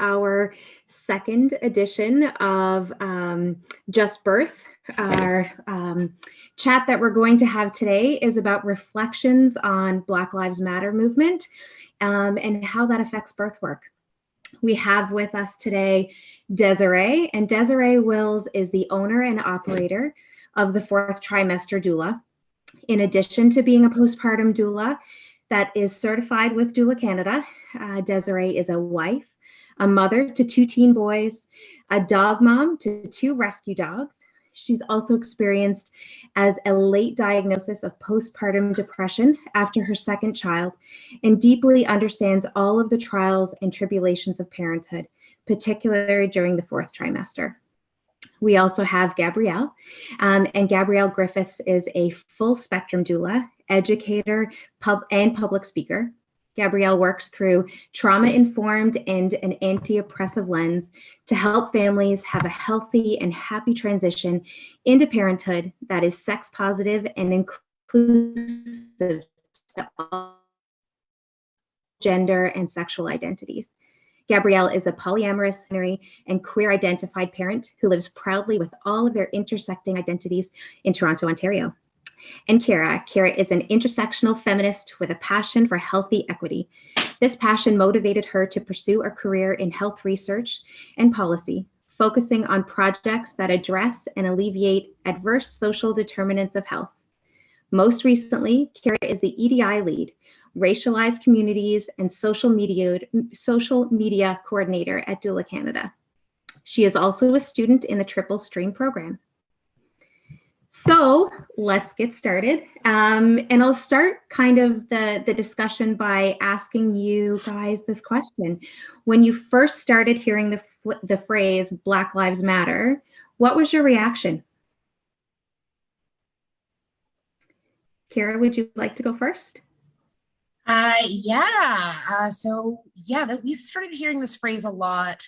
our second edition of um, Just Birth. Our um, chat that we're going to have today is about reflections on Black Lives Matter movement um, and how that affects birth work. We have with us today Desiree, and Desiree Wills is the owner and operator of the fourth trimester doula. In addition to being a postpartum doula that is certified with Doula Canada, uh, Desiree is a wife, a mother to two teen boys, a dog mom to two rescue dogs. She's also experienced as a late diagnosis of postpartum depression after her second child and deeply understands all of the trials and tribulations of parenthood, particularly during the fourth trimester. We also have Gabrielle, um, and Gabrielle Griffiths is a full spectrum doula, educator, pub, and public speaker. Gabrielle works through trauma informed and an anti oppressive lens to help families have a healthy and happy transition into parenthood that is sex positive and inclusive to all gender and sexual identities. Gabrielle is a polyamorous and queer identified parent who lives proudly with all of their intersecting identities in Toronto, Ontario. And Kara, Kara is an intersectional feminist with a passion for healthy equity. This passion motivated her to pursue a career in health research and policy, focusing on projects that address and alleviate adverse social determinants of health. Most recently, Kara is the EDI lead racialized communities, and social media, social media coordinator at Doula Canada. She is also a student in the Triple Stream program. So let's get started. Um, and I'll start kind of the, the discussion by asking you guys this question. When you first started hearing the, the phrase Black Lives Matter, what was your reaction? Kara, would you like to go first? Uh, yeah. Uh, so yeah, that we started hearing this phrase a lot.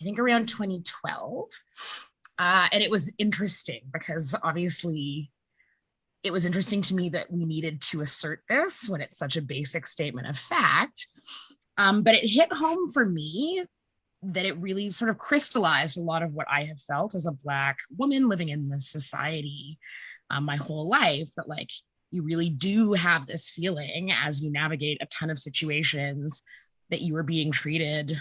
I think around 2012, uh, and it was interesting because obviously it was interesting to me that we needed to assert this when it's such a basic statement of fact. Um, but it hit home for me that it really sort of crystallized a lot of what I have felt as a Black woman living in this society um, my whole life that, like, you really do have this feeling as you navigate a ton of situations that you are being treated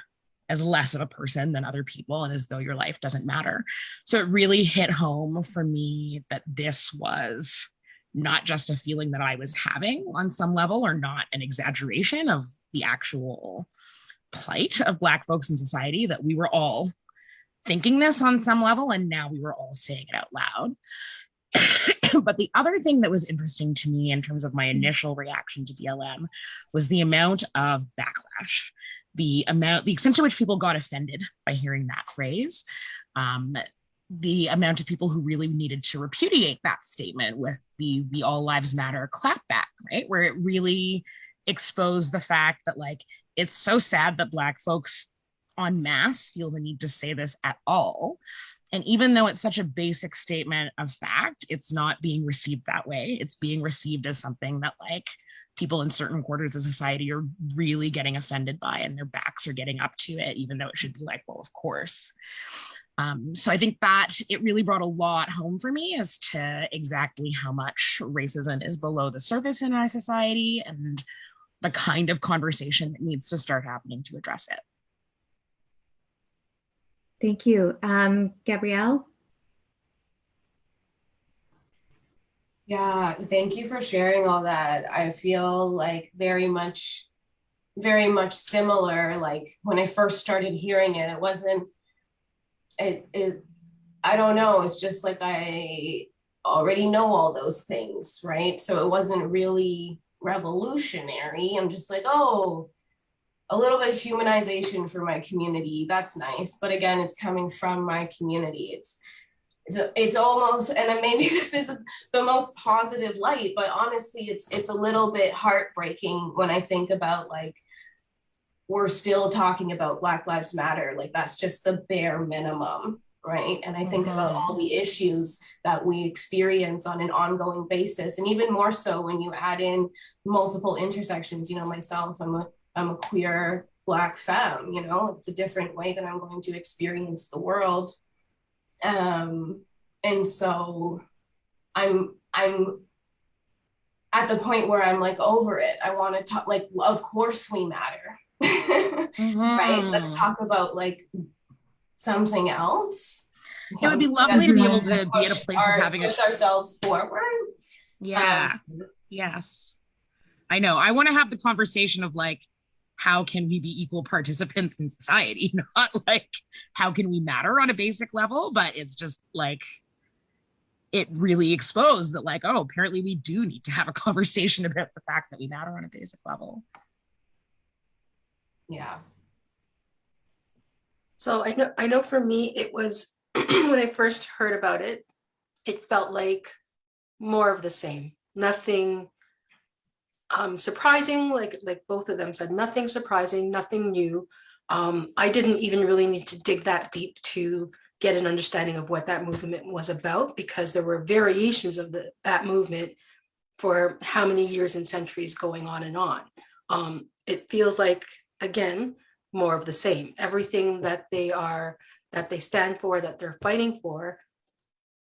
as less of a person than other people and as though your life doesn't matter. So it really hit home for me that this was not just a feeling that I was having on some level or not an exaggeration of the actual plight of Black folks in society, that we were all thinking this on some level and now we were all saying it out loud. but the other thing that was interesting to me in terms of my initial reaction to BLM was the amount of backlash, the amount, the extent to which people got offended by hearing that phrase, um, the amount of people who really needed to repudiate that statement with the the all lives matter clapback, right? Where it really exposed the fact that like it's so sad that black folks en masse feel the need to say this at all and even though it's such a basic statement of fact, it's not being received that way. It's being received as something that like people in certain quarters of society are really getting offended by and their backs are getting up to it, even though it should be like, well, of course. Um, so I think that it really brought a lot home for me as to exactly how much racism is below the surface in our society and the kind of conversation that needs to start happening to address it. Thank you. Um, Gabrielle? Yeah, thank you for sharing all that. I feel like very much, very much similar. Like when I first started hearing it, it wasn't, it, it, I don't know, it's just like I already know all those things, right? So it wasn't really revolutionary. I'm just like, oh, a little bit of humanization for my community. That's nice. But again, it's coming from my community. It's it's, it's almost and maybe this is the most positive light, but honestly, it's it's a little bit heartbreaking when I think about like we're still talking about Black Lives Matter. Like that's just the bare minimum, right? And I think mm-hmm. about all the issues that we experience on an ongoing basis, and even more so when you add in multiple intersections. You know, myself, I'm a I'm a queer black femme you know it's a different way that i'm going to experience the world um and so i'm i'm at the point where i'm like over it. I want to talk like of course we matter. Mm-hmm. right? Let's mm-hmm. talk about like something else. It would be lovely to be able to be at a place our, of having push a, ourselves forward. Yeah. Um, yes. I know. I want to have the conversation of like how can we be equal participants in society? Not like how can we matter on a basic level? But it's just like it really exposed that like oh apparently we do need to have a conversation about the fact that we matter on a basic level. Yeah. So i know i know for me it was when i first heard about it it felt like more of the same. Nothing um, surprising, like like both of them said, nothing surprising, nothing new. Um, I didn't even really need to dig that deep to get an understanding of what that movement was about because there were variations of the, that movement for how many years and centuries going on and on. Um, it feels like, again, more of the same. Everything that they are, that they stand for, that they're fighting for,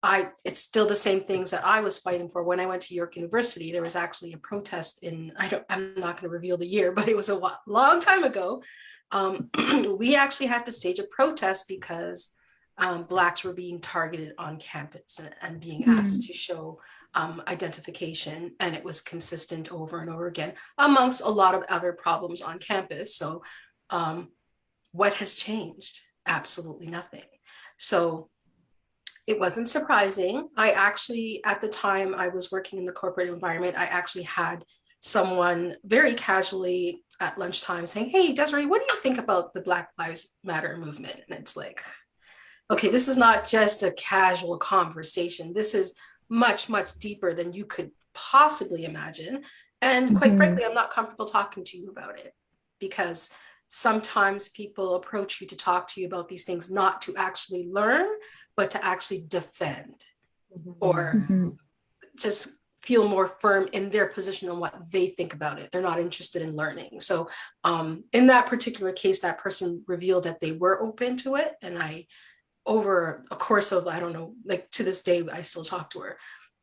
I it's still the same things that I was fighting for when I went to York University. There was actually a protest in I don't I'm not going to reveal the year, but it was a long time ago. Um, we actually had to stage a protest because um, blacks were being targeted on campus and, and being mm-hmm. asked to show um, identification, and it was consistent over and over again amongst a lot of other problems on campus. So, um, what has changed? Absolutely nothing. So it wasn't surprising. I actually, at the time I was working in the corporate environment, I actually had someone very casually at lunchtime saying, Hey, Desiree, what do you think about the Black Lives Matter movement? And it's like, okay, this is not just a casual conversation. This is much, much deeper than you could possibly imagine. And quite mm-hmm. frankly, I'm not comfortable talking to you about it because sometimes people approach you to talk to you about these things not to actually learn, but to actually defend mm-hmm. or mm-hmm. just feel more firm in their position on what they think about it. They're not interested in learning. So um, in that particular case, that person revealed that they were open to it. And I, over a course of, I don't know, like to this day, I still talk to her.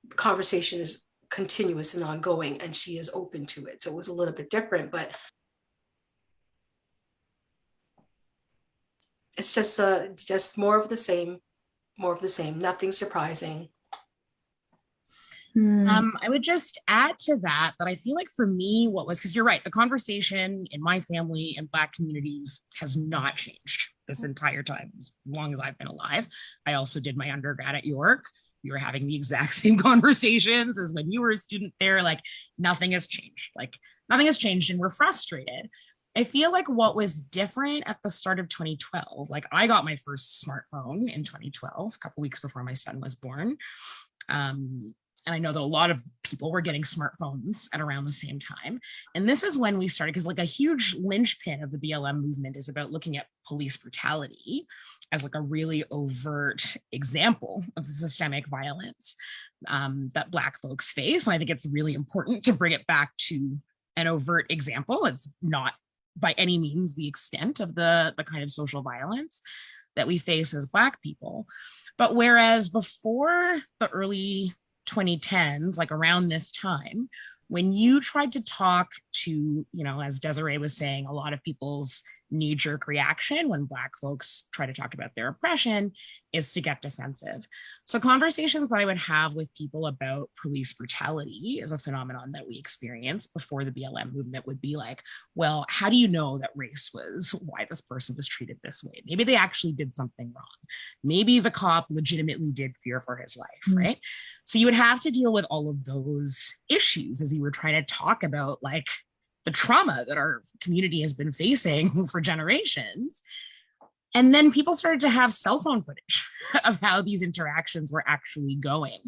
The conversation is continuous and ongoing and she is open to it. So it was a little bit different, but it's just uh, just more of the same more of the same, nothing surprising. Hmm. Um, I would just add to that that I feel like for me, what was because you're right, the conversation in my family and Black communities has not changed this entire time, as long as I've been alive. I also did my undergrad at York. We were having the exact same conversations as when you were a student there. Like nothing has changed. Like nothing has changed, and we're frustrated. I feel like what was different at the start of 2012, like I got my first smartphone in 2012, a couple weeks before my son was born. Um, and I know that a lot of people were getting smartphones at around the same time. And this is when we started, because like a huge linchpin of the BLM movement is about looking at police brutality as like a really overt example of the systemic violence um, that Black folks face. And I think it's really important to bring it back to an overt example. It's not by any means the extent of the, the kind of social violence that we face as Black people. But whereas before the early 2010s, like around this time, when you tried to talk to, you know, as Desiree was saying, a lot of people's knee jerk reaction when Black folks try to talk about their oppression is to get defensive. So, conversations that I would have with people about police brutality is a phenomenon that we experienced before the BLM movement would be like, well, how do you know that race was why this person was treated this way? Maybe they actually did something wrong. Maybe the cop legitimately did fear for his life, mm-hmm. right? So, you would have to deal with all of those issues as you were trying to talk about, like, the trauma that our community has been facing for generations. And then people started to have cell phone footage of how these interactions were actually going.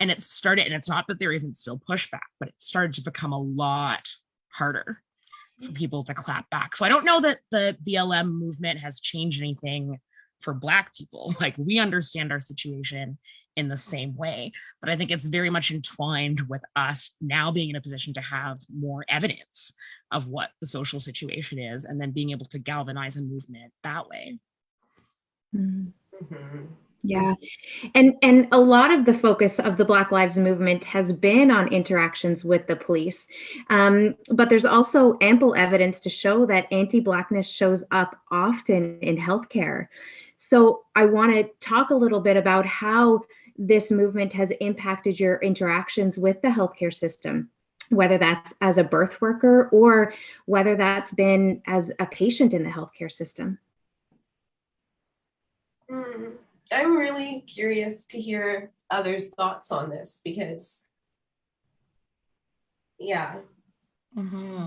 And it started, and it's not that there isn't still pushback, but it started to become a lot harder for people to clap back. So I don't know that the BLM movement has changed anything for Black people. Like we understand our situation in the same way. But I think it's very much entwined with us now being in a position to have more evidence of what the social situation is and then being able to galvanize a movement that way. Mhm. Mhm. Yeah. And and a lot of the focus of the Black Lives Movement has been on interactions with the police. Um, but there's also ample evidence to show that anti-Blackness shows up often in healthcare. So I want to talk a little bit about how this movement has impacted your interactions with the healthcare system, whether that's as a birth worker or whether that's been as a patient in the healthcare system. Mm, I'm really curious to hear others' thoughts on this because, yeah.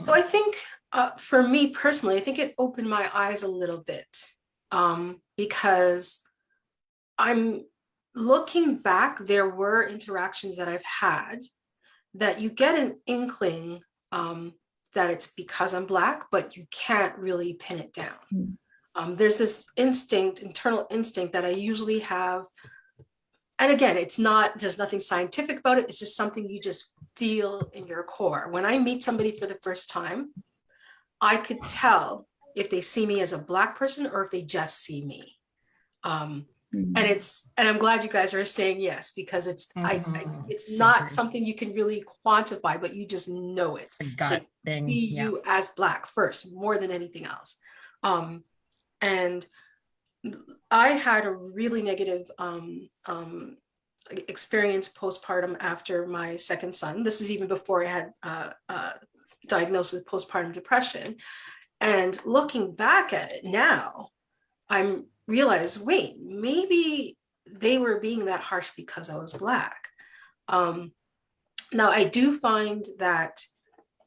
So I think uh, for me personally, I think it opened my eyes a little bit um, because I'm looking back, there were interactions that I've had that you get an inkling um, that it's because I'm Black, but you can't really pin it down. Mm. Um, there's this instinct, internal instinct that I usually have. And again, it's not, there's nothing scientific about it. It's just something you just feel in your core. When I meet somebody for the first time, I could tell if they see me as a Black person or if they just see me. Um, Mhm. and it's and i'm glad you guys are saying yes because it's I, I Mhm. it's So not true. something you can really quantify but you just know it It's a gut thing. be Yeah. you as black first more than anything else um and i had a really negative um um experience postpartum after my second son this is even before i had uh, uh diagnosed with postpartum depression and looking back at it now i'm realized wait maybe they were being that harsh because i was black. Um now i do find that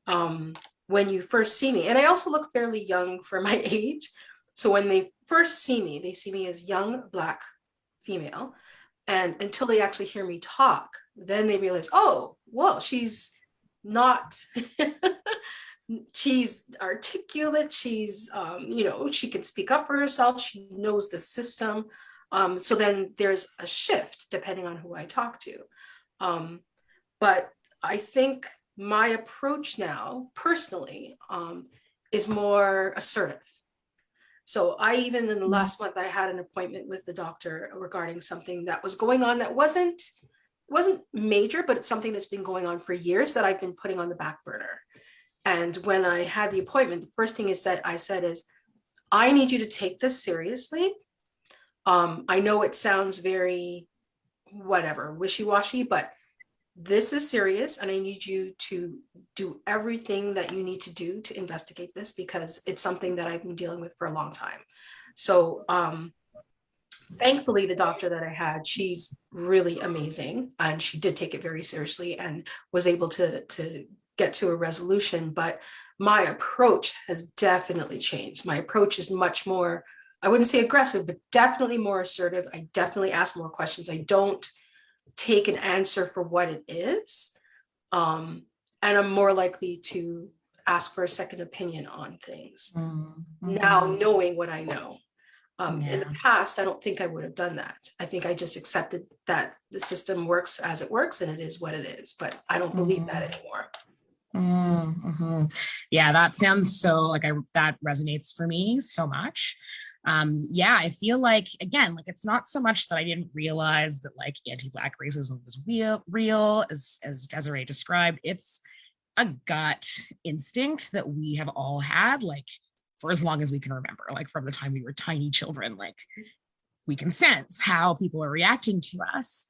um when you first see me and i also look fairly young for my age. So when they first see me they see me as young black female. And until they actually hear me talk then they realize oh well she's not she's articulate she's um, you know she can speak up for herself she knows the system um, so then there's a shift depending on who i talk to. Um, but i think my approach now personally um, is more assertive. So i even in the last month i had an appointment with the doctor regarding something that was going on that wasn't wasn't major but it's something that's been going on for years that i've been putting on the back burner and when I had the appointment, the first thing is that I said is, I need you to take this seriously. Um, I know it sounds very whatever, wishy-washy, but this is serious and I need you to do everything that you need to do to investigate this because it's something that I've been dealing with for a long time. So um, thankfully the doctor that I had, she's really amazing and she did take it very seriously and was able to, to get to a resolution. But my approach has definitely changed. My approach is much more, I wouldn't say aggressive, but definitely more assertive. I definitely ask more questions. I don't take an answer for what it is. Um, and I'm more likely to ask for a second opinion on things Mhm. now knowing what I know. Um, In the past, I don't think I would have done that. I think I just accepted that the system works as it works and it is what it is, but I don't believe that Mhm. Anymore. Mm-hmm. Yeah, that sounds so like I that resonates for me so much. Um, yeah, I feel like again, like it's not so much that I didn't realize that like anti-black racism was real, real as as Desiree described. It's a gut instinct that we have all had, like for as long as we can remember, like from the time we were tiny children, like we can sense how people are reacting to us.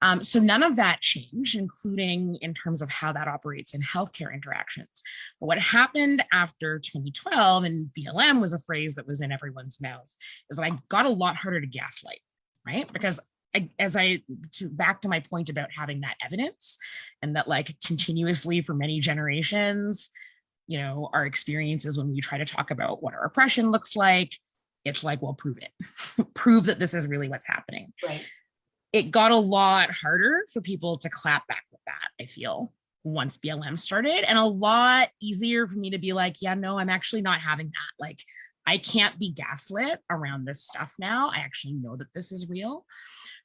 Um, so none of that changed, including in terms of how that operates in healthcare interactions. But what happened after 2012, and BLM was a phrase that was in everyone's mouth, is that I got a lot harder to gaslight, right? Because I, as I to back to my point about having that evidence and that like continuously for many generations, you know, our experiences when we try to talk about what our oppression looks like, it's like, well, prove it, prove that this is really what's happening Right. It got a lot harder for people to clap back with that, I feel, once BLM started, and a lot easier for me to be like, yeah, no, I'm actually not having that. Like, I can't be gaslit around this stuff now. I actually know that this is real.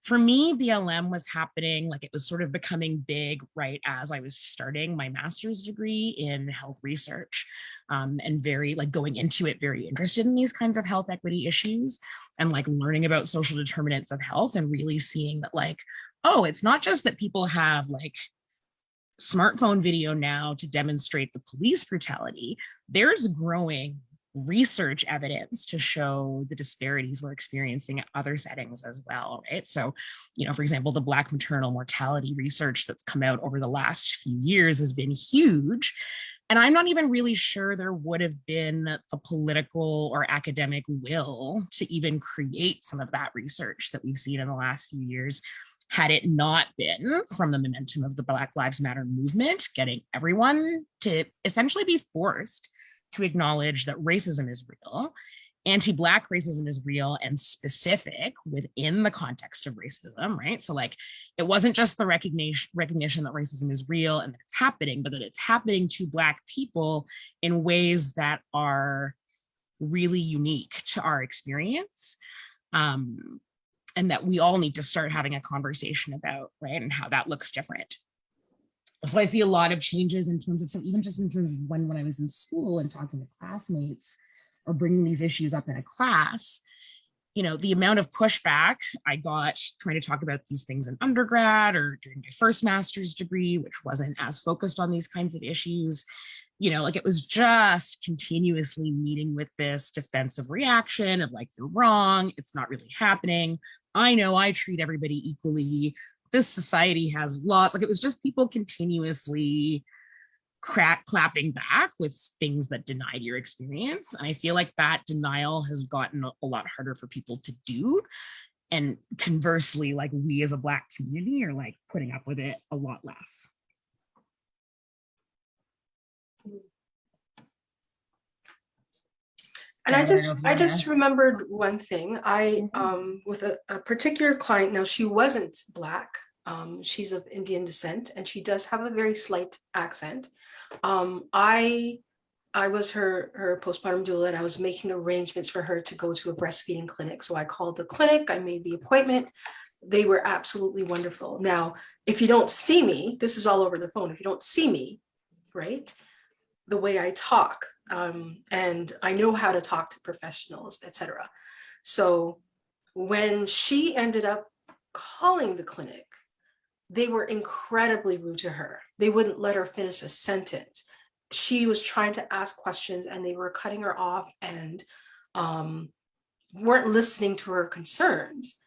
For me, BLM was happening like it was sort of becoming big right as I was starting my master's degree in health research um, and very like going into it very interested in these kinds of health equity issues and like learning about social determinants of health and really seeing that like, oh, it's not just that people have like smartphone video now to demonstrate the police brutality, there's growing research evidence to show the disparities we're experiencing at other settings as well, right? So, you know, for example, the Black maternal mortality research that's come out over the last few years has been huge. And I'm not even really sure there would have been the political or academic will to even create some of that research that we've seen in the last few years had it not been from the momentum of the Black Lives Matter movement, getting everyone to essentially be forced to acknowledge that racism is real, anti-Black racism is real and specific within the context of racism, right? So like, it wasn't just the recognition, recognition that racism is real and that it's happening, but that it's happening to Black people in ways that are really unique to our experience. Um, and that we all need to start having a conversation about, right? And how that looks different. So I see a lot of changes in terms of, so even just in terms of when, when I was in school and talking to classmates or bringing these issues up in a class, you know, the amount of pushback I got trying to talk about these things in undergrad or during my first master's degree, which wasn't as focused on these kinds of issues, you know, like it was just continuously meeting with this defensive reaction of like, you're wrong, it's not really happening. I know I treat everybody equally. This society has laws. Like it was just people continuously crack clapping back with things that denied your experience. And I feel like that denial has gotten a lot harder for people to do. And conversely, like we as a Black community are like putting up with it a lot less. And I I don't know just, I just remembered one thing. I, Mhm. um, with a, a particular client, now she wasn't black. Um, she's of Indian descent and she does have a very slight accent. Um, I, I was her, her postpartum doula and I was making arrangements for her to go to a breastfeeding clinic. So I called the clinic, I made the appointment. They were absolutely wonderful. Now, if you don't see me, this is all over the phone. If you don't see me, right? The way I talk, um, and I know how to talk to professionals, etc. So when she ended up calling the clinic, they were incredibly rude to her. They wouldn't let her finish a sentence. She was trying to ask questions and they were cutting her off and um, weren't listening to her concerns.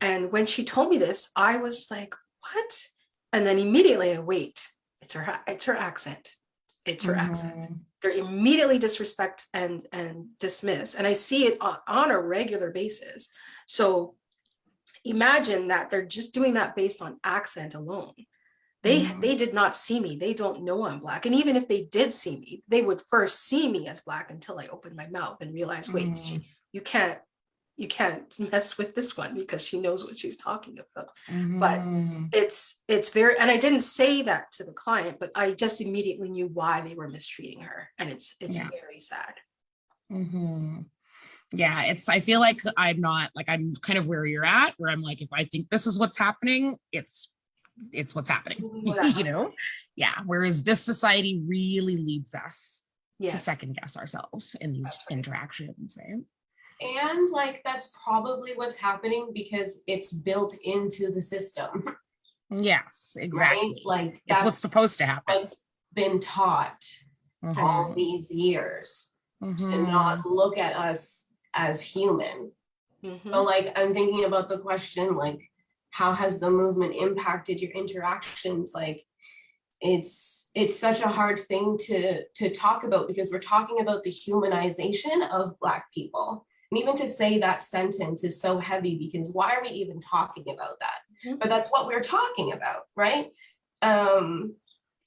And when she told me this, I was like, what? And then immediately I wait, it's her, it's her accent. It's her accent Mhm. they're immediately disrespect and and dismiss and i see it on, on a regular basis. So imagine that they're just doing that based on accent alone. They Mhm. they did not see me. They don't know i'm black and even if they did see me they would first see me as black until i opened my mouth and realized wait she, you can't you can't mess with this one because she knows what she's talking about But- Mhm. it's it's very and i didn't say that to the client but i just immediately knew why they were mistreating her and it's it's Yeah. very sad Mhm. Yeah, it's, I feel like I'm not, like, I'm kind of where you're at, where I'm like, if I think this is what's happening, it's, it's what's happening, you know? Yeah, whereas this society really leads us to second guess ourselves in these right. interactions, right? And like that's probably what's happening because it's built into the system, Yes, right? exactly. Like It's what's supposed to happen. what's been taught all Mhm, these years to mhm. not look at us as human. Mhm. But like I'm thinking about the question like how has the movement impacted your interactions like it's it's such a hard thing to to talk about because we're talking about the humanization of black people and even to say that sentence is so heavy because why are we even talking about that Mhm. but that's what we're talking about right um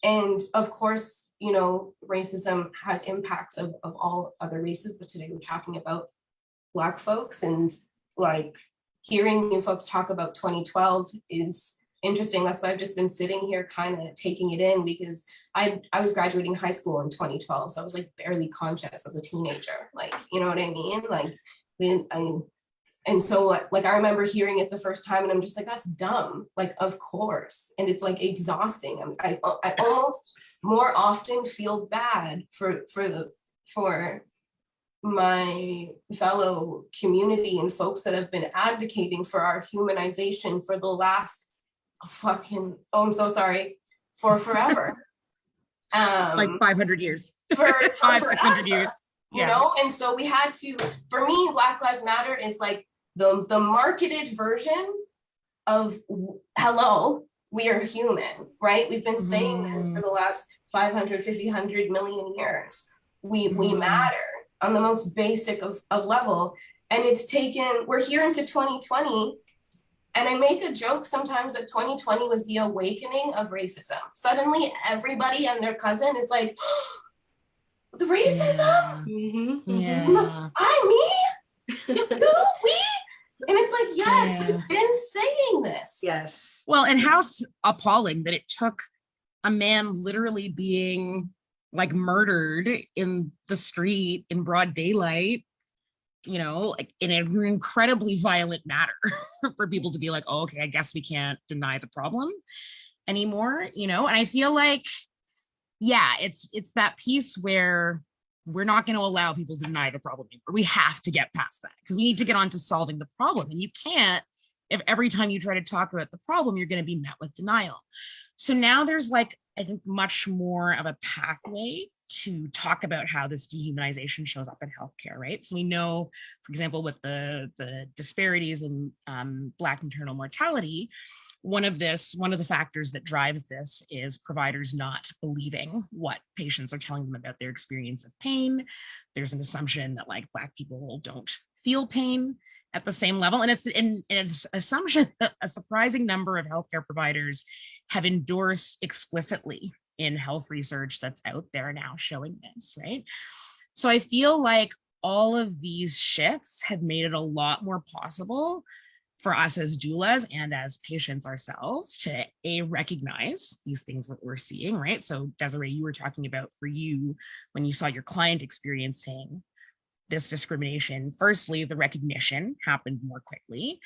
and of course you know racism has impacts of, of all other races but today we're talking about black folks and like hearing you folks talk about 2012 is interesting. That's why I've just been sitting here kind of taking it in because I I was graduating high school in 2012. So I was like barely conscious as a teenager. Like, you know what I mean? Like, I mean, and so like, I remember hearing it the first time and I'm just like, that's dumb. Like, of course. And it's like exhausting. I'm, I, oh, I almost more often feel bad for, for the, for my fellow community and folks that have been advocating for our humanization for the last fucking, oh, I'm so sorry, for forever. Um, Like 500 years, for, for five, 600 forever years. you Yeah. know and so we had to for me black lives matter is like the the marketed version of hello we are human right we've been saying this for the last 500 50 100 million years we we Mhm. matter on the most basic of, of level and it's taken we're here into 2020 and I make a joke sometimes that 2020 was the awakening of racism. Suddenly, everybody and their cousin is like, the racism? Mhm, mhm. Yeah. I, me, you, we? And it's like, yes, Yeah. we've been saying this. Yes. Well, and how appalling that it took a man literally being like murdered in the street in broad daylight, you know, like in an incredibly violent manner for people to be like, oh, okay, I guess we can't deny the problem anymore, you know? And I feel like, yeah, it's it's that piece where we're not going to allow people to deny the problem anymore. We have to get past that because we need to get on to solving the problem. And you can't if every time you try to talk about the problem, you're going to be met with denial. So now there's like, I think, much more of a pathway to talk about how this dehumanization shows up in healthcare, right? So we know, for example, with the, the disparities in um, Black maternal mortality, one of this, one of the factors that drives this is providers not believing what patients are telling them about their experience of pain. There's an assumption that like Black people don't feel pain at the same level. And it's an, it's assumption that a surprising number of healthcare providers have endorsed explicitly in health research that's out there now showing this, right? So I feel like all of these shifts have made it a lot more possible for us as doulas and as patients ourselves to a recognize these things that we're seeing, right? So Desiree, you were talking about for you when you saw your client experiencing this discrimination, firstly, the recognition happened more quickly.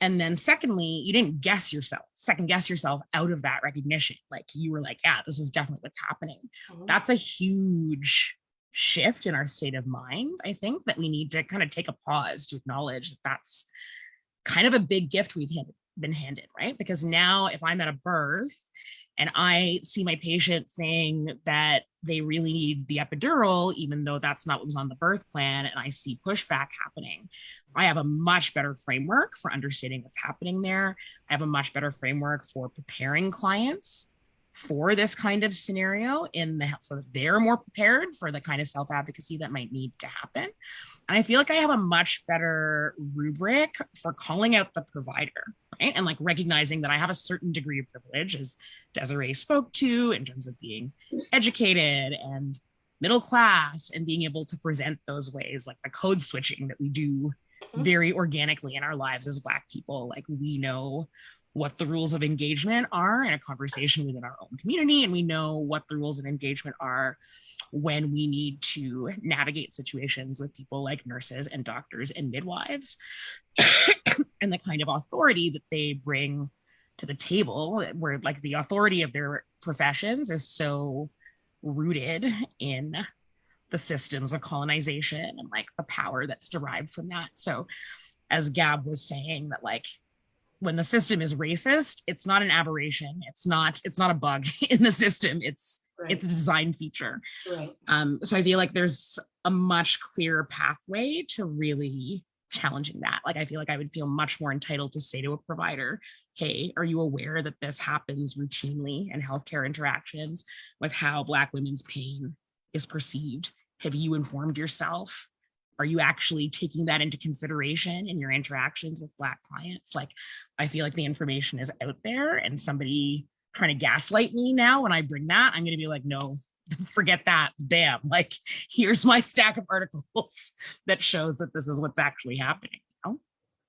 And then secondly, you didn't guess yourself, second guess yourself out of that recognition. Like you were like, yeah, this is definitely what's happening. Mhm. That's a huge shift in our state of mind. I think that we need to kind of take a pause to acknowledge that that's kind of a big gift we've been handed, right? Because now if I'm at a birth and I see my patient saying that they really need the epidural, even though that's not what was on the birth plan, and I see pushback happening, I have a much better framework for understanding what's happening there. I have a much better framework for preparing clients for this kind of scenario in the health so that they're more prepared for the kind of self-advocacy that might need to happen. And I feel like I have a much better rubric for calling out the provider, right? And like recognizing that I have a certain degree of privilege, as Desiree spoke to, in terms of being educated and middle class and being able to present those ways, like the code switching that we do Mhm. very organically in our lives as Black people. Like we know what the rules of engagement are in a conversation within our own community, and we know what the rules of engagement are when we need to navigate situations with people like nurses and doctors and midwives and the kind of authority that they bring to the table where like the authority of their professions is so rooted in the systems of colonization and like the power that's derived from that. So as gab was saying that like when the system is racist it's not an aberration it's not it's not a bug in the system it's Right, it's a design feature right. um, so I feel like there's a much clearer pathway to really challenging that. Like I feel like I would feel much more entitled to say to a provider, hey, are you aware that this happens routinely in healthcare interactions with how Black women's pain is perceived? Have you informed yourself? Are you actually taking that into consideration in your interactions with Black clients? Like, I feel like the information is out there and somebody trying to gaslight me now when I bring that, I'm going to be like, no, forget that. Bam. Like, here's my stack of articles that shows that this is what's actually happening. you know?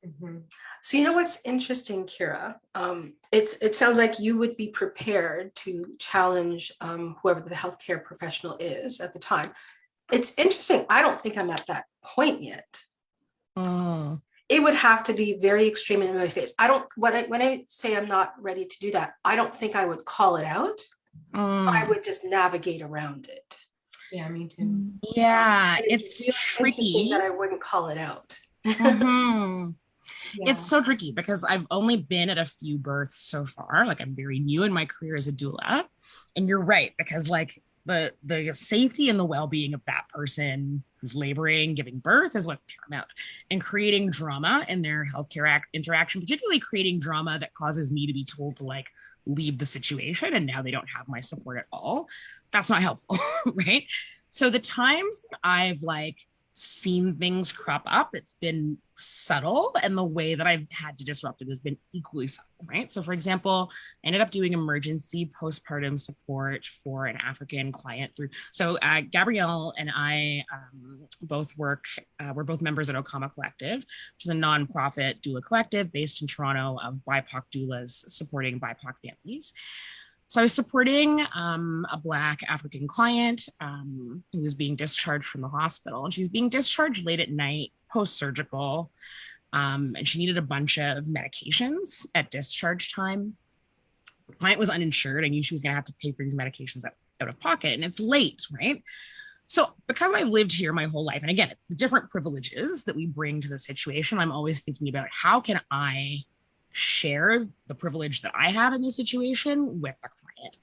Mhm. So you know what's interesting, Kira? Um, it's it sounds like you would be prepared to challenge um, whoever the healthcare professional is at the time. It's interesting. I don't think I'm at that point yet. Mm, It would have to be very extreme in my face. I don't when I when I say I'm not ready to do that, I don't think I would call it out. I mm. would just navigate around it. Yeah, me too. Yeah, And it's really tricky. that I wouldn't call it out. Mhm. Yeah. It's so tricky because I've only been at a few births so far. Like I'm very new in my career as a doula. And you're right, because like the the safety and the well-being of that person who's laboring, giving birth is what's paramount. And creating drama in their healthcare act interaction, particularly creating drama that causes me to be told to like leave the situation and now they don't have my support at all. That's not helpful, right? So the times that I've like seen things crop up, it's been subtle, and the way that I've had to disrupt it has been equally subtle, right? So, for example, I ended up doing emergency postpartum support for an African client through. So, uh, Gabrielle and I um, both work, uh, we're both members at Okama Collective, which is a nonprofit doula collective based in Toronto of BIPOC doulas supporting BIPOC families. So I was supporting um, a Black African client um, who was being discharged from the hospital, and she was being discharged late at night, post-surgical, um, and she needed a bunch of medications at discharge time. The client was uninsured. I knew she was going to have to pay for these medications out, out of pocket, and it's late, right? So because I've lived here my whole life, and again, it's the different privileges that we bring to the situation. I'm always thinking about how can I share the privilege that I have in this situation with the client.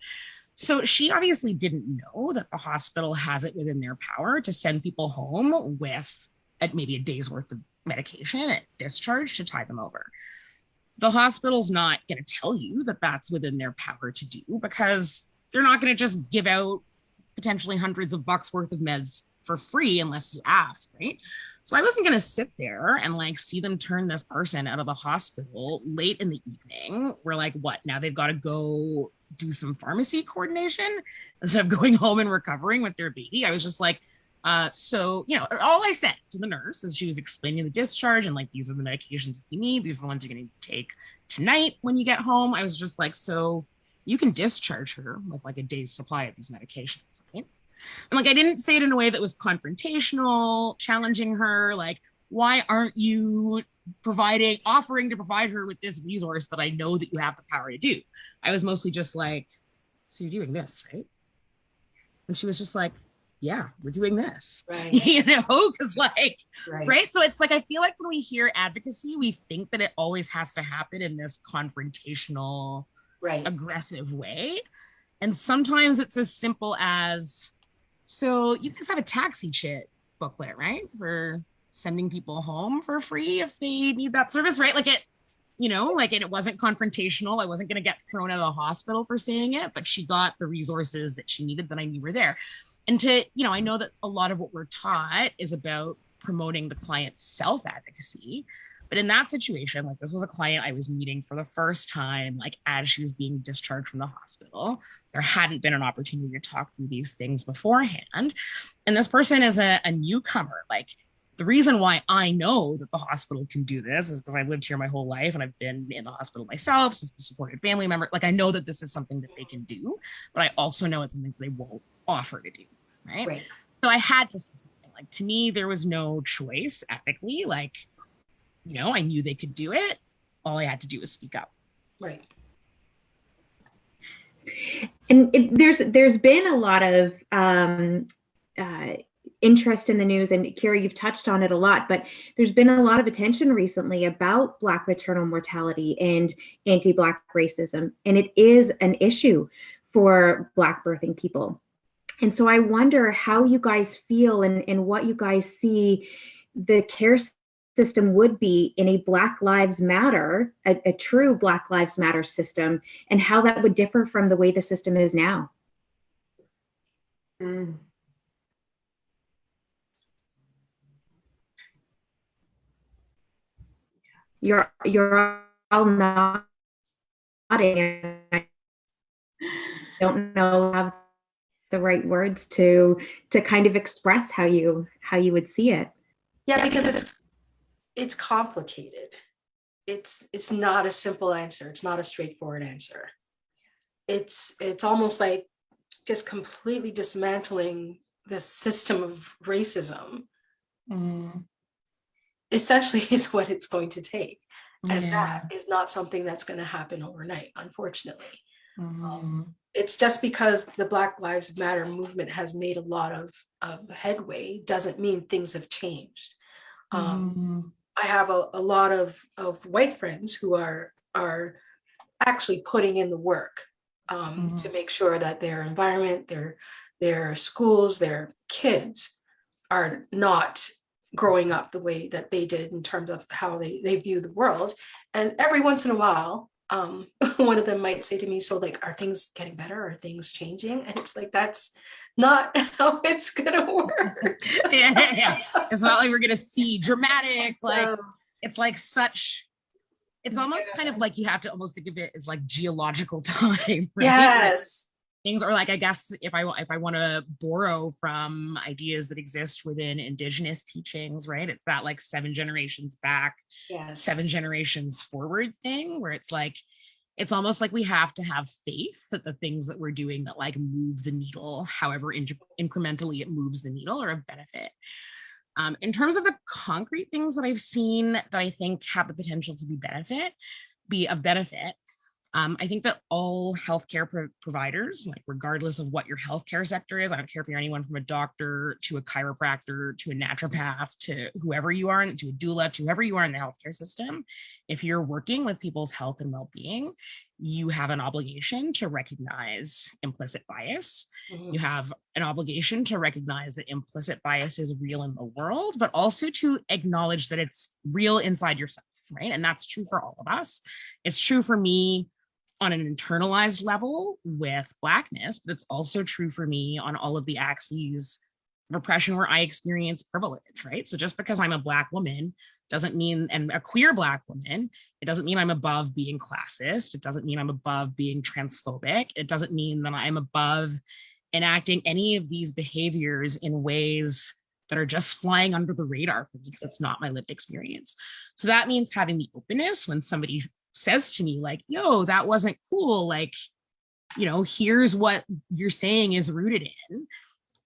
So she obviously didn't know that the hospital has it within their power to send people home with at maybe a day's worth of medication at discharge to tie them over. The hospital's not going to tell you that that's within their power to do because they're not going to just give out potentially hundreds of bucks worth of meds for free unless you ask, right? So I wasn't to sit there and like see them turn this person out of the hospital late in the evening. We're like, what? Now they've got to go do some pharmacy coordination instead of going home and recovering with their baby. I was just like, uh, so, you know, all I said to the nurse as she was explaining the discharge and like, these are the medications that you need. These are the ones you're to take tonight when you get home. I was just like, so you can discharge her with like a day's supply of these medications, right? And like I didn't say it in a way that was confrontational, challenging her, like, why aren't you providing, offering to provide her with this resource that I know that you have the power to do? I was mostly just like, so you're doing this, right? And she was just like, yeah, we're doing this. Right. You know, because like, Right. right? So it's like I feel like when we hear advocacy, we think that it always has to happen in this confrontational Right. aggressive way. And sometimes it's as simple as so you guys have a taxi chit booklet, right? For sending people home for free if they need that service, right? Like it, you know, like and it wasn't confrontational. I wasn't gonna get thrown out of the hospital for saying it, but she got the resources that she needed that I knew were there. And to, you know, I know that a lot of what we're taught is about promoting the client's self-advocacy. But in that situation, like this was a client I was meeting for the first time, like as she was being discharged from the hospital. There hadn't been an opportunity to talk through these things beforehand. And this person is a, a newcomer. Like the reason why I know that the hospital can do this is because I've lived here my whole life and I've been in the hospital myself, so supported family member. Like I know that this is something that they can do, but I also know it's something they won't offer to do. Right. Right. So I had to say something. Like to me, there was no choice ethically. Like, you know, I knew they could do it. All I had to do was speak up. Right. And it, there's there's been a lot of um, uh, interest in the news, and Kira, you've touched on it a lot. But there's been a lot of attention recently about Black maternal mortality and anti-Black racism, and it is an issue for Black birthing people. And so I wonder how you guys feel and, and what you guys see the care system would be in a Black Lives Matter, a, a true Black Lives Matter system, and how that would differ from the way the system is now. Mm. You're you're all nodding. I don't know have the right words to to kind of express how you how you would see it. Yeah, because it's it's complicated. it's it's not a simple answer. It's not a straightforward answer. It's it's almost like just completely dismantling this system of racism Mm, essentially is what it's going to take. And yeah. that is not something that's going to happen overnight, unfortunately. Mhm. It's just because the Black Lives Matter movement has made a lot of, of headway doesn't mean things have changed. Um, Mhm. I have a, a lot of, of white friends who are are actually putting in the work um, Mhm. to make sure that their environment, their their schools, their kids are not growing up the way that they did in terms of how they, they view the world. And every once in a while, um, one of them might say to me, so like, are things getting better? Are things changing? And it's like, that's not how it's gonna work. yeah, yeah, yeah. It's not like we're gonna see dramatic, like it's like such it's almost kind of like you have to almost think of it as like geological time right? yes. things are like i guess if i if i want to borrow from ideas that exist within indigenous teachings right it's that like seven generations back Yes. seven generations forward thing where it's like it's almost like we have to have faith that the things that we're doing that like move the needle however in- incrementally it moves the needle are of benefit. Um, in terms of the concrete things that i've seen that i think have the potential to be benefit be of benefit um, I think that all healthcare pro- providers, like regardless of what your healthcare sector is, I don't care if you're anyone from a doctor to a chiropractor to a naturopath to whoever you are, to a doula to whoever you are in the healthcare system, if you're working with people's health and well-being, you have an obligation to recognize implicit bias. Mhm. You have an obligation to recognize that implicit bias is real in the world, but also to acknowledge that it's real inside yourself, right? And that's true for all of us. It's true for me on an internalized level with blackness, but it's also true for me on all of the axes of oppression where I experience privilege, right? So just because I'm a black woman doesn't mean, and a queer black woman, it doesn't mean I'm above being classist. It doesn't mean I'm above being transphobic. It doesn't mean that I'm above enacting any of these behaviors in ways that are just flying under the radar for me because it's not my lived experience. So that means having the openness when somebody says to me like, yo, that wasn't cool. Like, you know, here's what you're saying is rooted in.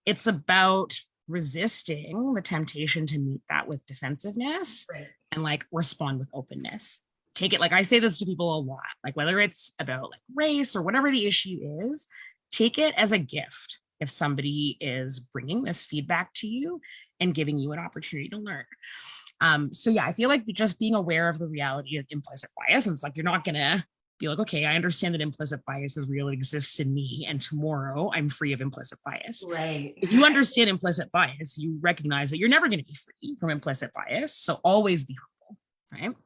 It's about resisting the temptation to meet that with defensiveness Right. and like respond with openness. Take it like I say this to people a lot, like whether it's about like race or whatever the issue is, take it as a gift if somebody is bringing this feedback to you and giving you an opportunity to learn. Um, so yeah, I feel like just being aware of the reality of implicit bias, and it's like you're not gonna be like, okay, I understand that implicit bias is real, it exists in me, and tomorrow I'm free of implicit bias. Right. If you understand implicit bias, you recognize that you're never going to be free from implicit bias. So always be humble, right?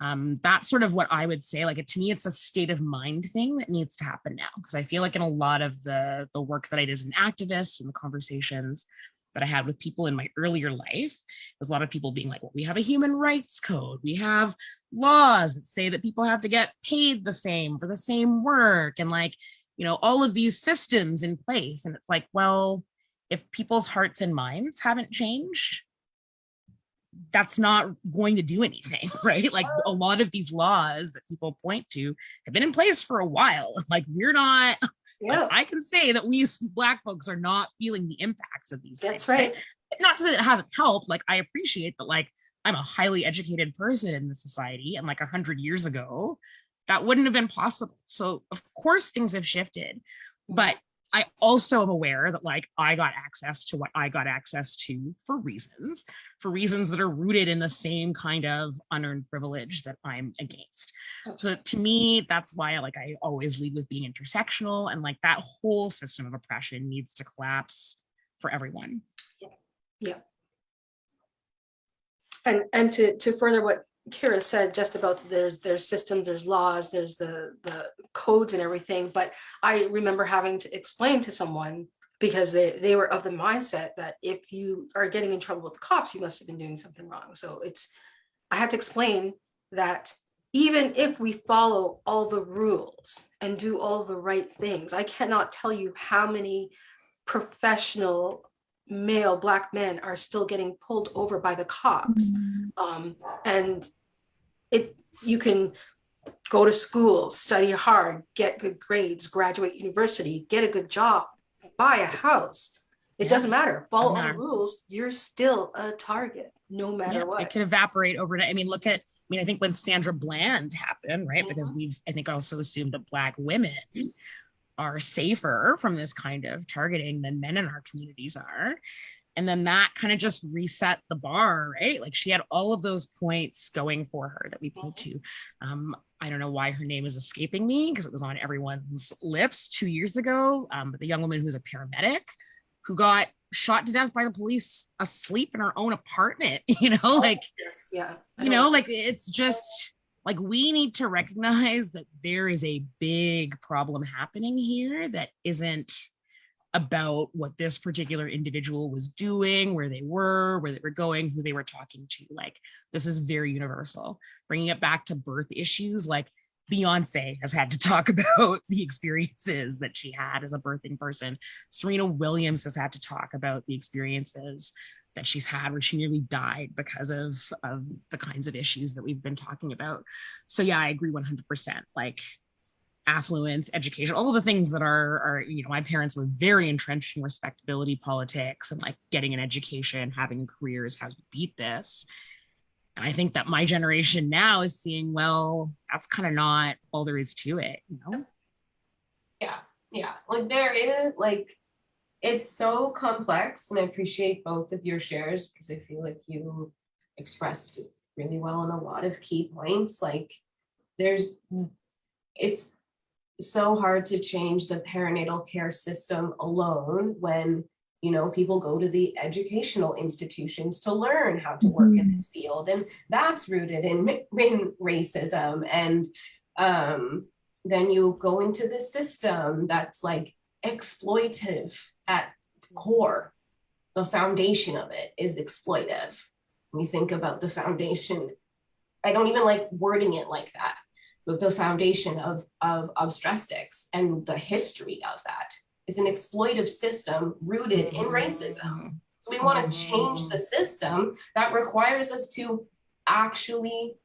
Um, that's sort of what I would say. Like to me, it's a state of mind thing that needs to happen now. Because I feel like in a lot of the the work that I did as an activist and the conversations that I had with people in my earlier life, there's a lot of people being like, well, we have a human rights code, we have laws that say that people have to get paid the same for the same work, and like, you know, all of these systems in place. And it's like, well, if people's hearts and minds haven't changed, that's not going to do anything, right? Like a lot of these laws that people point to have been in place for a while. Like we're not, Yeah. I can say that we black folks are not feeling the impacts of these That's things. right. Not to say that it hasn't helped. Like I appreciate that like I'm a highly educated person in the society and like a hundred years ago, that wouldn't have been possible. So of course things have shifted, but I also am aware that like I got access to what I got access to for reasons, for reasons that are rooted in the same kind of unearned privilege that I'm against. So to me, that's why like I always lead with being intersectional and like that whole system of oppression needs to collapse for everyone. Yeah. yeah. And and to to further what Kira said just about there's there's systems, there's laws, there's the the codes and everything. But I remember having to explain to someone because they they were of the mindset that if you are getting in trouble with the cops, you must have been doing something wrong. So it's I had to explain that even if we follow all the rules and do all the right things, I cannot tell you how many professional male black men are still getting pulled over by the cops um, and it, you can go to school, study hard, get good grades, graduate university, get a good job, buy a house. It Yeah. doesn't matter. Follow all the rules. You're still a target, no matter Yeah, what. It could evaporate overnight. I mean, look at, I mean, I think when Sandra Bland happened, right? Mm-hmm. Because we've, I think also assumed that Black women are safer from this kind of targeting than men in our communities are. And then that kind of just reset the bar, right? Like she had all of those points going for her that we point to. Um, I don't know why her name is escaping me because it was on everyone's lips two years ago. Um, but the young woman who's a paramedic who got shot to death by the police asleep in her own apartment, you know, like, Yes, yeah. You know, like it's just like we need to recognize that there is a big problem happening here that isn't about what this particular individual was doing, where they were, where they were going, who they were talking to. Like this is very universal. Bringing it back to birth issues, like Beyonce has had to talk about the experiences that she had as a birthing person. Serena Williams has had to talk about the experiences that she's had where she nearly died because of of the kinds of issues that we've been talking about. So yeah, I agree 100%. Like affluence, education, all of the things that are are you know, my parents were very entrenched in respectability politics and like getting an education, having a career is how you beat this. And I think that my generation now is seeing, well, that's kind of not all there is to it, you know? Yeah, yeah, like there is like it's so complex and I appreciate both of your shares because I feel like you expressed really well on a lot of key points. Like there's it's so hard to change the perinatal care system alone when you know people go to the educational institutions to learn how to work in this field and that's rooted in, in racism and um then you go into the system that's like exploitive at core. The foundation of it is exploitive. When you think about the foundation, I don't even like wording it like that, the foundation of, of obstetrics and the history of that is an exploitive system rooted in mm-hmm. racism. So we want to change the system that requires us to actually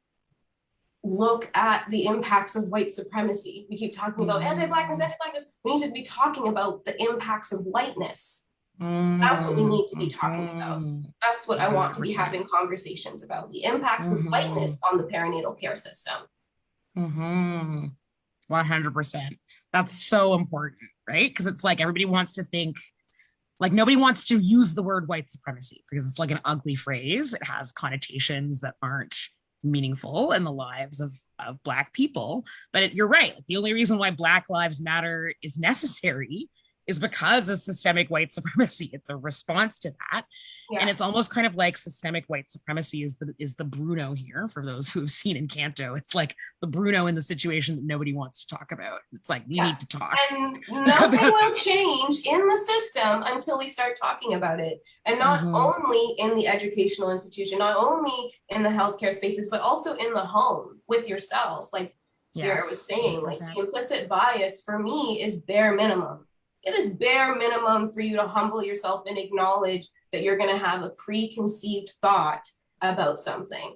look at the impacts of white supremacy. We keep talking about Mhm. anti-blackness, anti-blackness. We need to be talking about the impacts of whiteness. That's what we mm-hmm. need to be talking about. Mm-hmm. That's what I want to be having conversations about, the impacts of whiteness on the perinatal care system. Mm-hmm. 100%. That's so important, right? Because it's like everybody wants to think, like, nobody wants to use the word white supremacy because it's like an ugly phrase. It has connotations that aren't meaningful in the lives of, of Black people. But it, you're right. The only reason why Black Lives Matter is necessary is because of systemic white supremacy. It's a response to that. And it's almost kind of like systemic white supremacy is the is the Bruno here for those who have seen Encanto. It's like the Bruno in the situation that nobody wants to talk about. It's like we Yeah. need to talk. and nothing will change in the system until we start talking about it. And not Mhm. only in the educational institution, not only in the healthcare spaces, but also in the home with yourself. Like Kiara was saying, like 100%. the implicit bias for me is bare minimum. It is bare minimum for you to humble yourself and acknowledge that you're going to have a preconceived thought about something.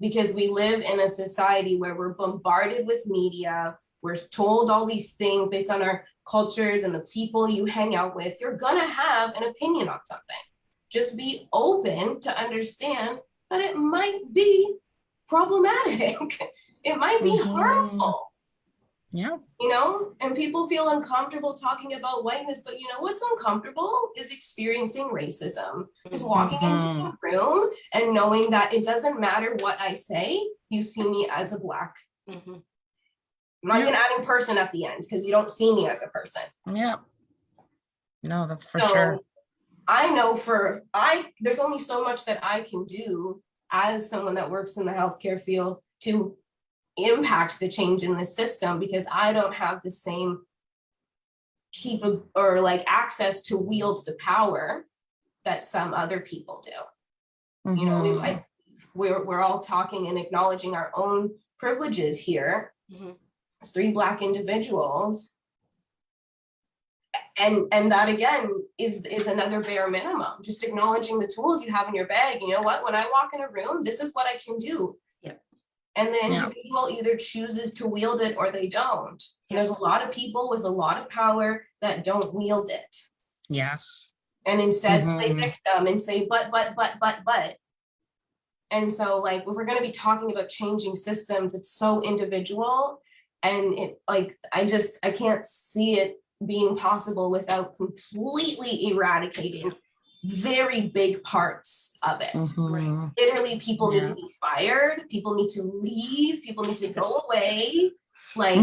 Because we live in a society where we're bombarded with media, we're told all these things based on our cultures and the people you hang out with. You're going to have an opinion on something. Just be open to understand that it might be problematic. it might be Mhm. harmful Yeah. you know and people feel uncomfortable talking about whiteness but you know what's uncomfortable is experiencing racism is walking into a room and knowing that it doesn't matter what i say you see me as a black Mhm. i'm not even adding person at the end because you don't see me as a person Yeah. No, that's for so sure. i know for i there's only so much that i can do as someone that works in the healthcare field to impact the change in the system because i don't have the same keep or like access to wield the power that some other people do you know we, Mhm. I, we're, we're all talking and acknowledging our own privileges here Mhm. as three black individuals and and that again is is another bare minimum just acknowledging the tools you have in your bag you know what when i walk in a room this is what i can do. And the Yeah. individual either chooses to wield it or they don't. And There's a lot of people with a lot of power that don't wield it. Yes. And instead play Mhm. victim and say, but, but, but, but, but. And so like, if we're gonna be talking about changing systems, it's so individual. And it like, I just, I can't see it being possible without completely eradicating very big parts of it. Mhm. Literally, people need to be fired, people need to leave, people need to go away. Like,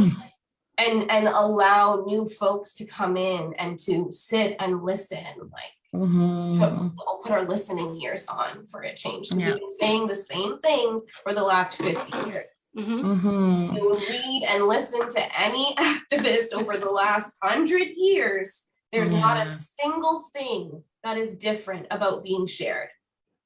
and, and allow new folks to come in and to sit and listen, like Mhm. put, I'll put our listening ears on for a change. 'cause Yeah. We've been saying the same things for the last fifty years. Mhm. Mhm. You read and listen to any activist over the last hundred years. There's not a single thing that is different about being shared.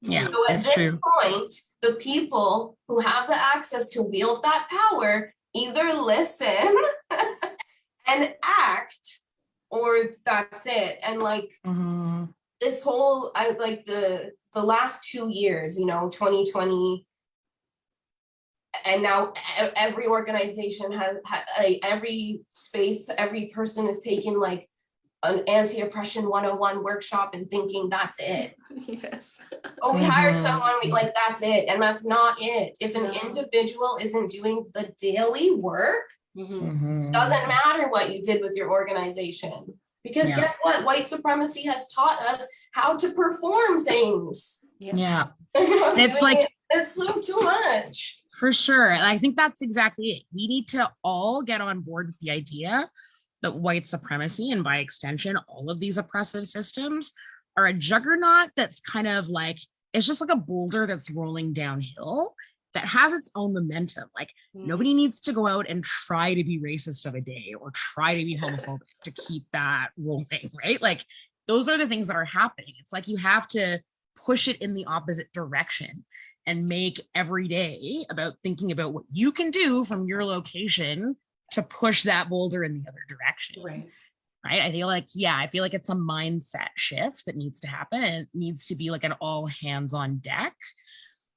Yeah, So at it's this true. point, the people who have the access to wield that power either listen and act, or that's it. And like Mhm. this whole I like the the last two years, you know, 2020 and now every organization has ha- like, every space, every person is taking like an anti-oppression 101 workshop and thinking that's it. Yes. Oh, we hired Mhm. someone, we like that's it. And that's not it. If an No. individual isn't doing the daily work, Mhm. Mhm. doesn't matter what you did with your organization. Because Yeah. guess what? White supremacy has taught us how to perform things. Yeah, And it's like- It's so too much. for sure. And I think that's exactly it. We need to all get on board with the idea that white supremacy and by extension, all of these oppressive systems are a juggernaut that's kind of like, it's just like a boulder that's rolling downhill that has its own momentum. Like hmm. nobody needs to go out and try to be racist of a day or try to be homophobic to keep that rolling, right? Like those are the things that are happening. It's like you have to push it in the opposite direction and make every day about thinking about what you can do from your location to push that boulder in the other direction Right. right? I feel like, yeah, I feel like it's a mindset shift that needs to happen and it needs to be like an all hands on deck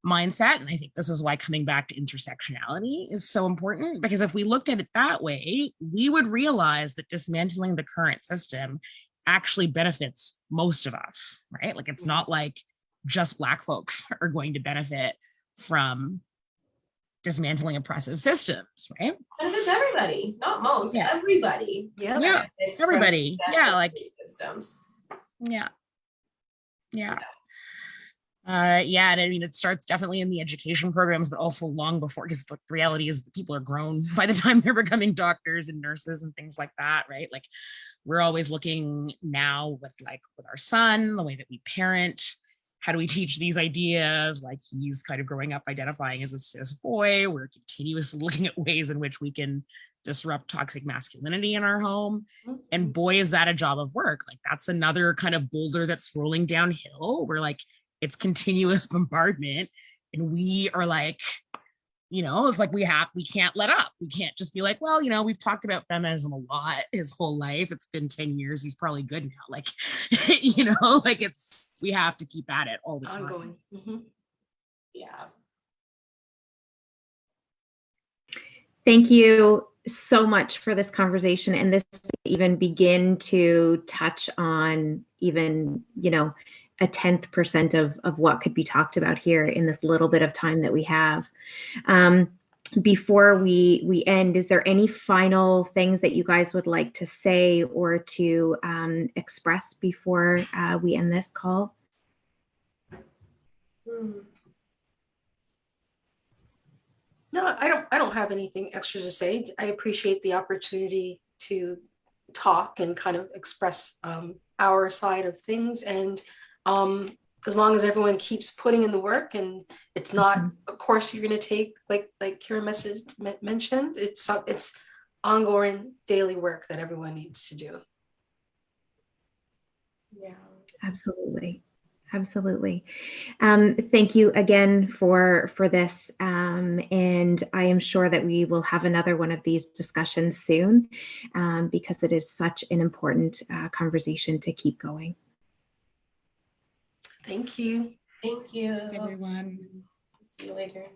mindset. And I think this is why coming back to intersectionality is so important because if we looked at it that way, we would realize that dismantling the current system actually benefits most of us, right? Like it's not like just Black folks are going to benefit from dismantling oppressive systems, right? Benefits everybody, not most, Yeah. everybody. Yeah. Yeah, benefits everybody. Yeah, like Systems. Yeah. Yeah. Uh, yeah, and I mean, it starts definitely in the education programs, but also long before, because the reality is that people are grown by the time they're becoming doctors and nurses and things like that, right? Like, we're always looking now with like with our son, the way that we parent. How do we teach these ideas? Like he's kind of growing up identifying as a cis boy. We're continuously looking at ways in which we can disrupt toxic masculinity in our home. And mm-hmm. boy is that a job of work. Like that's another kind of boulder that's rolling downhill. Where like it's continuous bombardment. And we are like you know it's like we have we can't let up we can't just be like well you know we've talked about feminism a lot his whole life it's been 10 years he's probably good now like you know like it's we have to keep at it all the time Ongoing. Mhm. Yeah. Thank you so much for this conversation and this even begin to touch on even, you know, a tenth percent of, of what could be talked about here in this little bit of time that we have. Um, before we we end, is there any final things that you guys would like to say or to um, express before uh, we end this call? Hmm. No, I don't, I don't have anything extra to say. I appreciate the opportunity to talk and kind of express um, our side of things. And um, as long as everyone keeps putting in the work and it's not a course you're going to take, like, like Kira message, mentioned, it's, it's ongoing daily work that everyone needs to do. Yeah. Absolutely. Absolutely. Um, thank you again for for this. Um, and I am sure that we will have another one of these discussions soon um, because it is such an important uh, conversation to keep going. Thank you. Thank you. everyone See you later.